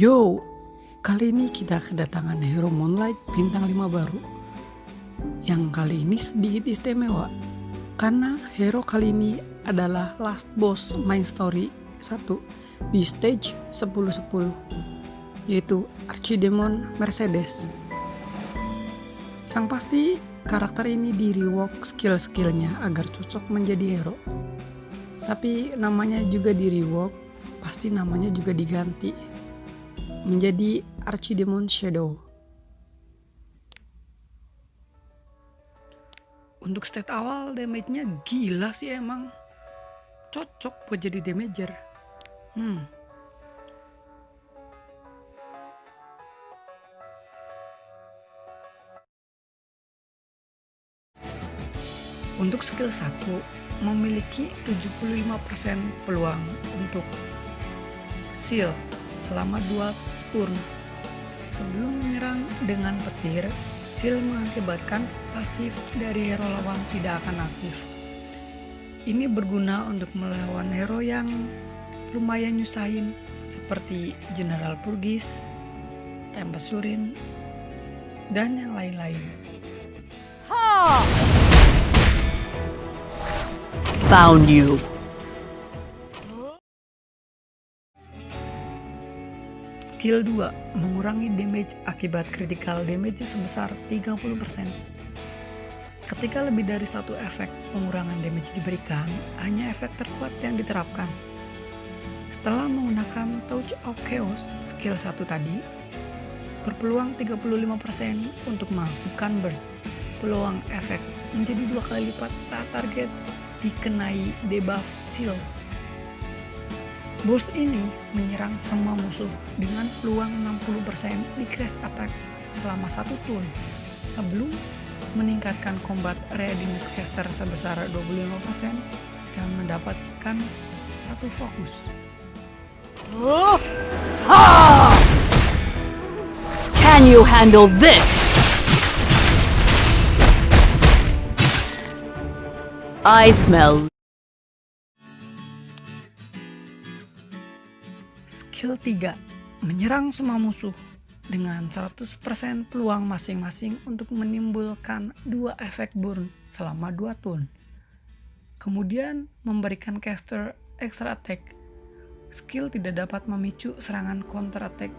Yo, kali ini kita kedatangan hero Moonlight bintang 5 baru. Yang kali ini sedikit istimewa karena hero kali ini adalah last boss main story 1 di stage 10-10 yaitu Archidemon Mercedes. Yang pasti karakter ini di rework skill-skillnya agar cocok menjadi hero. Tapi namanya juga di rework, pasti namanya juga diganti menjadi Archidemon Shadow. Untuk stat awal damage-nya gila sih emang. Cocok buat jadi damager. Hmm. Untuk skill 1 memiliki 75% peluang untuk seal selama 2 turn. Sebelum menyerang dengan petir, seal mengakibatkan pasif dari hero lawan tidak akan aktif. Ini berguna untuk melawan hero yang lumayan nyusahin seperti General Purgis, Tempest Surin, dan yang lain-lain. Found you. Skill 2 mengurangi damage akibat critical damage sebesar 30%. Ketika lebih dari satu efek pengurangan damage diberikan, hanya efek terkuat yang diterapkan. Setelah menggunakan Touch of Chaos, skill 1 tadi, berpeluang 35% untuk mengaktifkan burst. Peluang efek menjadi dua kali lipat saat target dikenai debuff seal Bos ini menyerang semua musuh dengan peluang 60% di crash attack selama satu turn sebelum meningkatkan combat readiness caster sebesar 25% dan mendapatkan satu fokus. Can you handle this? I smell Skill 3. Menyerang semua musuh dengan 100% peluang masing-masing untuk menimbulkan dua efek burn selama 2 turn. Kemudian memberikan caster extra attack. Skill tidak dapat memicu serangan counter attack.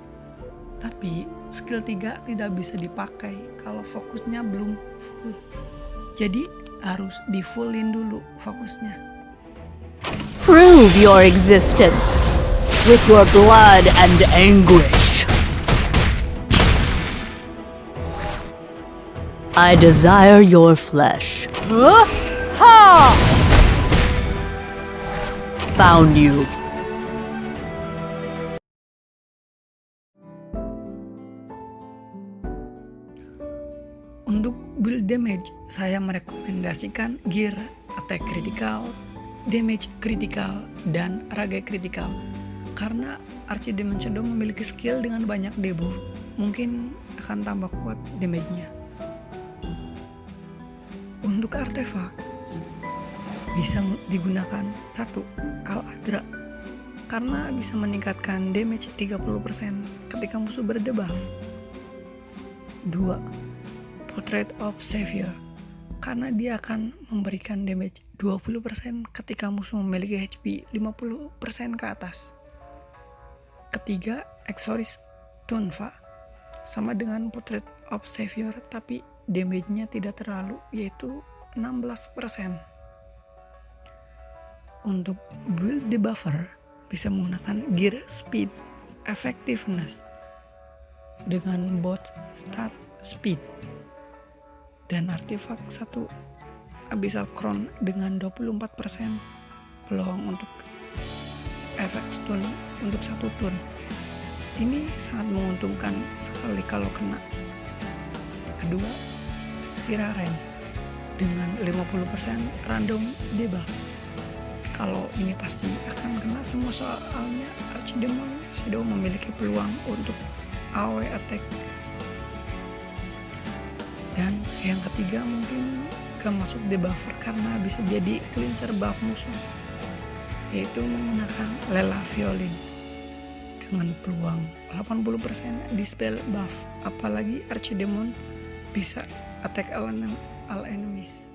Tapi skill 3 tidak bisa dipakai kalau fokusnya belum full. Jadi harus di fullin dulu fokusnya. Prove your existence with your blood and anguish. I desire your flesh. Huh? Ha! Found you. Untuk build damage, saya merekomendasikan gear attack critical, damage critical, dan raga critical karena Archidemon memiliki skill dengan banyak debuff, mungkin akan tambah kuat damage-nya. Untuk artefak, bisa digunakan satu Kal Adra karena bisa meningkatkan damage 30% ketika musuh berdebuff. 2. Portrait of Savior karena dia akan memberikan damage 20% ketika musuh memiliki HP 50% ke atas. Ketiga, Exoris Tunfa. Sama dengan Portrait of Savior, tapi damage-nya tidak terlalu, yaitu 16%. Untuk build debuffer, bisa menggunakan Gear Speed Effectiveness dengan bot stat speed dan artefak satu Abyssal Crown dengan 24% peluang untuk efek stun untuk satu turn. Ini sangat menguntungkan sekali kalau kena. Kedua, Siraren dengan 50% random debuff. Kalau ini pasti akan kena semua soalnya Archidemon Shadow memiliki peluang untuk AoE attack. Dan yang ketiga mungkin gak masuk debuffer karena bisa jadi cleanser buff musuh yaitu menggunakan lela violin dengan peluang 80% dispel buff. Apalagi Archidemon bisa attack all, all enemies.